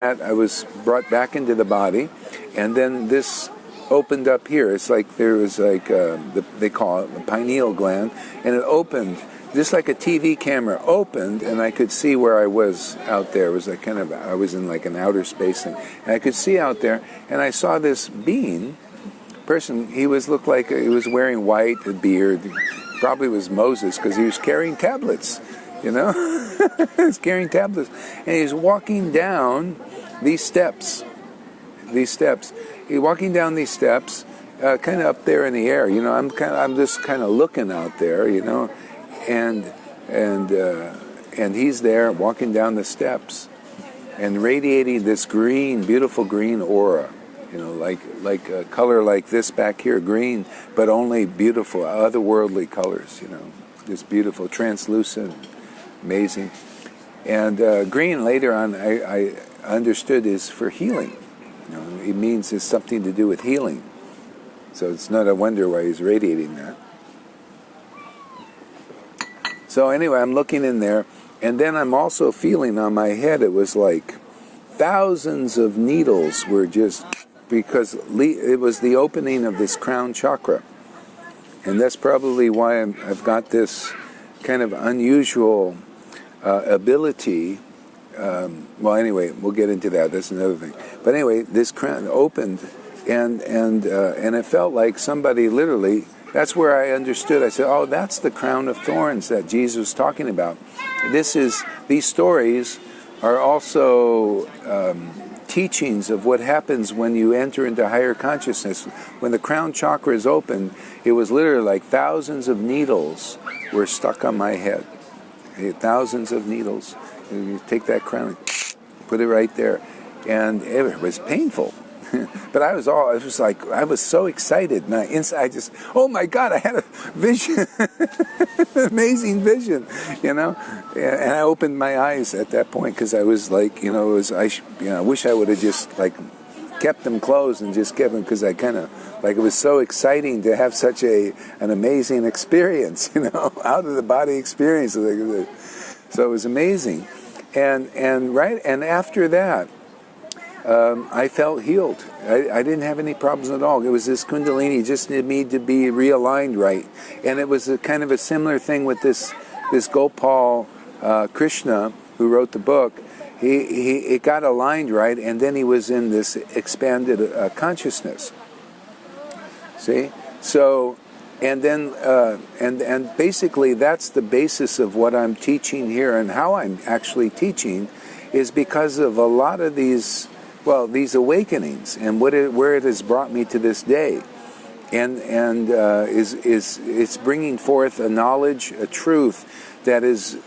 I was brought back into the body, and then this opened up here. It's like there was like uh, the, they call it the pineal gland, and it opened just like a TV camera opened, and I could see where I was out there. It was like kind of I was in like an outer space thing, and I could see out there, and I saw this being person. He was looked like he was wearing white, a beard. Probably was Moses because he was carrying tablets. You know, he was carrying tablets, and he was walking down these steps, these steps. He's walking down these steps, uh, kind of up there in the air. You know, I'm kind of, I'm just kind of looking out there. You know, and and uh, and he's there walking down the steps, and radiating this green, beautiful green aura. You know, like like a color like this back here, green, but only beautiful, otherworldly colors. You know, this beautiful, translucent, amazing. And uh, green later on, I, I understood is for healing. You know, it means it's something to do with healing. So it's not a wonder why he's radiating that. So anyway, I'm looking in there, and then I'm also feeling on my head. It was like thousands of needles were just because it was the opening of this crown chakra, and that's probably why i have got this kind of unusual uh, ability um, well, anyway, we'll get into that. That's another thing. But anyway, this crown opened, and and uh, and it felt like somebody literally. That's where I understood. I said, "Oh, that's the crown of thorns that Jesus was talking about." This is these stories are also um, teachings of what happens when you enter into higher consciousness. When the crown chakra is open, it was literally like thousands of needles were stuck on my head. Thousands of needles you take that crown, put it right there, and it was painful. but I was all, I was like, I was so excited. And I, inside, I just, oh my God, I had a vision, amazing vision, you know? And I opened my eyes at that point because I was like, you know, it was, I, you know, I wish I would have just like kept them closed and just kept them because I kind of, like, it was so exciting to have such a, an amazing experience, you know, out of the body experience. So it was amazing and and right and after that um, I felt healed. I, I, didn't have any problems at all. It was this Kundalini just needed me to be realigned right, and it was a kind of a similar thing with this this Gopal uh, Krishna who wrote the book. He, he it got aligned right, and then he was in this expanded uh, consciousness. See, so and then uh, and and basically that's the basis of what I'm teaching here. And how I'm actually teaching is because of a lot of these well these awakenings and what it, where it has brought me to this day. And and uh, is is it's bringing forth a knowledge a truth that is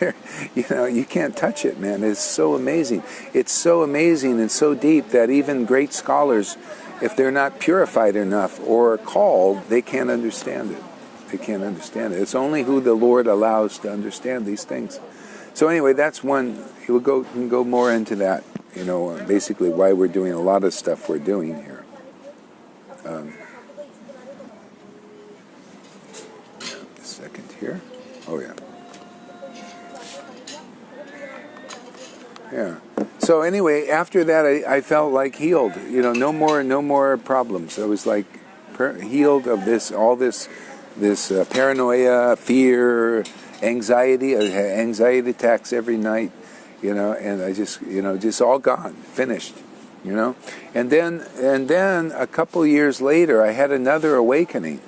you know you can't touch it man. It's so amazing. It's so amazing and so deep that even great scholars if they're not purified enough or called, they can't understand it. They can't understand it. It's only who the Lord allows to understand these things. So anyway, that's one. He will go can go more into that. You know, basically why we're doing a lot of stuff we're doing here. Um, second here. Oh yeah. Yeah. So anyway, after that, I, I, felt like healed. You know, no more, no more problems. I was like per- healed of this, all this, this uh, paranoia, fear, anxiety. I had anxiety attacks every night. You know, and I just, you know, just all gone, finished. You know, and then, and then a couple years later, I had another awakening.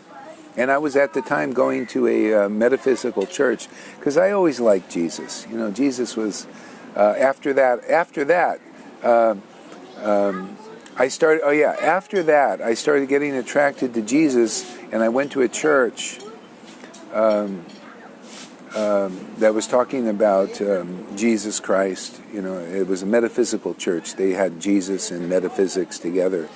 And I was at the time going to a uh, metaphysical church because I always liked Jesus. You know, Jesus was uh, after that, after that, uh, um, I started. Oh yeah, after that, I started getting attracted to Jesus, and I went to a church um, um, that was talking about um, Jesus Christ. You know, it was a metaphysical church. They had Jesus and metaphysics together,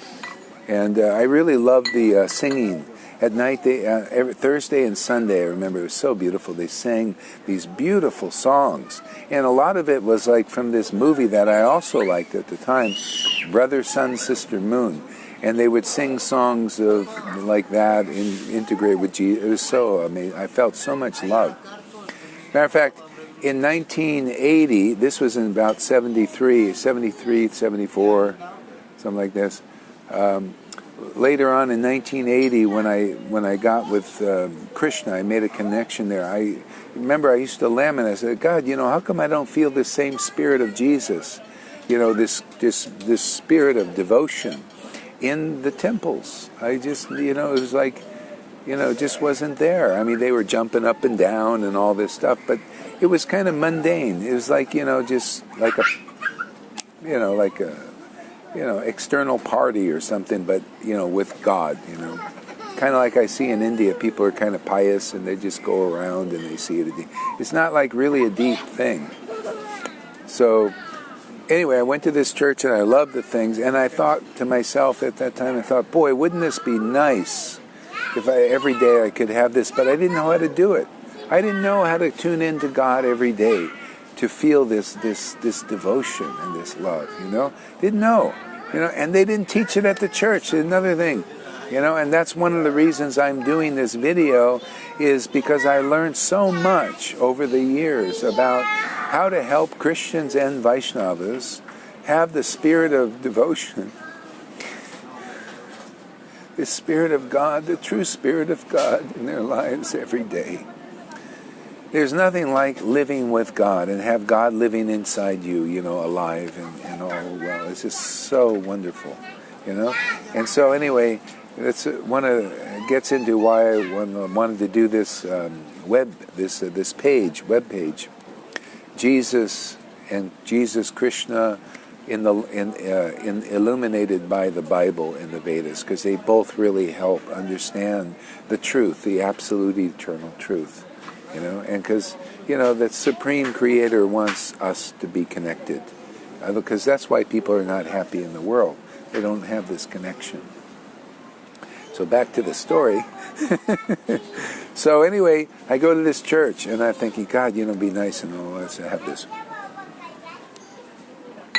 and uh, I really loved the uh, singing at night, they, uh, every, Thursday and Sunday, I remember it was so beautiful. They sang these beautiful songs. And a lot of it was like from this movie that I also liked at the time, Brother, Sun, Sister, Moon. And they would sing songs of like that and integrate with Jesus. It was so amazing. I felt so much love. Matter of fact, in 1980, this was in about 73, 73, 74, something like this. Um, later on in 1980, when I when I got with uh, Krishna, I made a connection there. I remember I used to lament. I said, God, you know, how come I don't feel the same spirit of Jesus? You know, this this this spirit of devotion in the temples. I just, you know, it was like, you know, it just wasn't there. I mean, they were jumping up and down and all this stuff, but it was kind of mundane. It was like, you know, just like a, you know, like a, you know, external party or something, but, you know, with God, you know. Kind of like I see in India, people are kind of pious and they just go around and they see it. It's not like really a deep thing. So, anyway, I went to this church and I loved the things. And I thought to myself at that time, I thought, boy, wouldn't this be nice if I, every day I could have this? But I didn't know how to do it. I didn't know how to tune into God every day to feel this this this devotion and this love. You know, didn't know. You know, and they didn't teach it at the church. Another thing, you know, and that's one of the reasons I'm doing this video is because I learned so much over the years about how to help Christians and Vaishnavas have the spirit of devotion, the spirit of God, the true spirit of God in their lives every day. There's nothing like living with God and have God living inside you, you know, alive and, and all well. It's just so wonderful, you know. And so anyway, that's one of gets into why I wanted to do this um, web this uh, this page web page Jesus and Jesus Krishna in the in, uh, in illuminated by the Bible and the Vedas because they both really help understand the truth, the absolute eternal truth, you know, and because you know that supreme Creator wants us to be connected, uh, because that's why people are not happy in the world. They don't have this connection. So back to the story. so anyway, I go to this church and I'm thinking, God, you know, be nice and all this. I have this.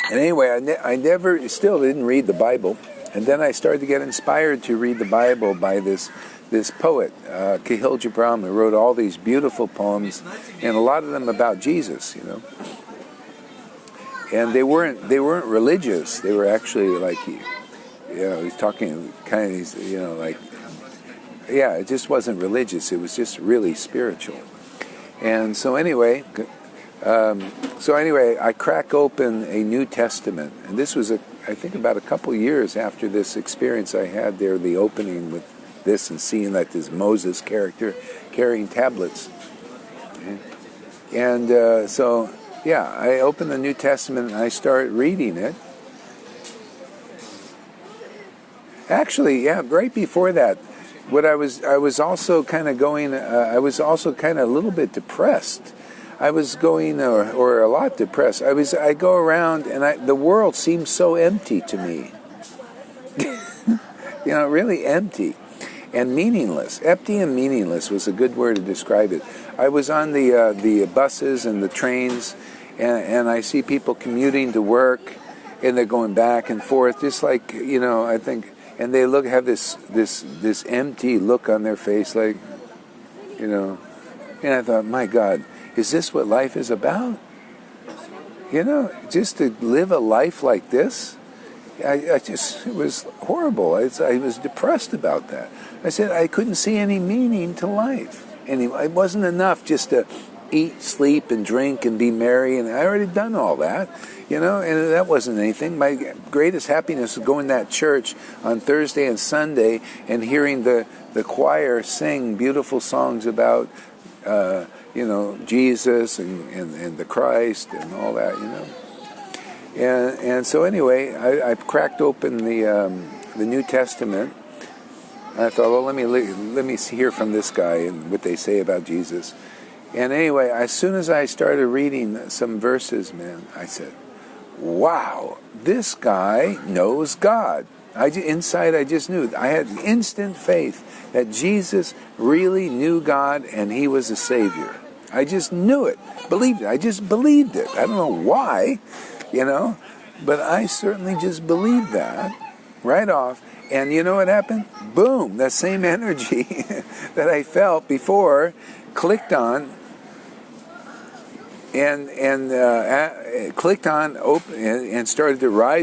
And anyway, I, ne- I never, still didn't read the Bible. And then I started to get inspired to read the Bible by this this poet, uh, Gibran, who wrote all these beautiful poems, and a lot of them about Jesus, you know. And they weren't they weren't religious. They were actually like you know, he's talking kind of, these, you know, like, yeah, it just wasn't religious. It was just really spiritual. And so anyway, um, so anyway, I crack open a New Testament, and this was, a, I think, about a couple years after this experience I had there, the opening with this and seeing that this Moses character carrying tablets. And uh, so, yeah, I open the New Testament and I start reading it. Actually, yeah, right before that, what I was I was also kind of going. Uh, I was also kind of a little bit depressed. I was going, or, or a lot depressed. I was. I go around, and I, the world seems so empty to me. you know, really empty and meaningless. Empty and meaningless was a good word to describe it. I was on the uh, the buses and the trains, and, and I see people commuting to work, and they're going back and forth, just like you know. I think and they look have this this this empty look on their face like you know and i thought my god is this what life is about you know just to live a life like this i, I just it was horrible I, I was depressed about that i said i couldn't see any meaning to life and it wasn't enough just to eat, sleep, and drink and be merry. And I already done all that, you know, and that wasn't anything. My greatest happiness was going to that church on Thursday and Sunday and hearing the, the choir sing beautiful songs about, uh, you know, Jesus and, and, and the Christ and all that, you know. And, and so anyway, I, I cracked open the, um, the New Testament. I thought, well, let me let me hear from this guy and what they say about Jesus. And anyway, as soon as I started reading some verses, man, I said, wow, this guy knows God. I, inside, I just knew. I had instant faith that Jesus really knew God and he was a Savior. I just knew it, believed it. I just believed it. I don't know why, you know, but I certainly just believed that right off. And you know what happened? Boom, that same energy that I felt before clicked on and and uh, clicked on open and, and started to rise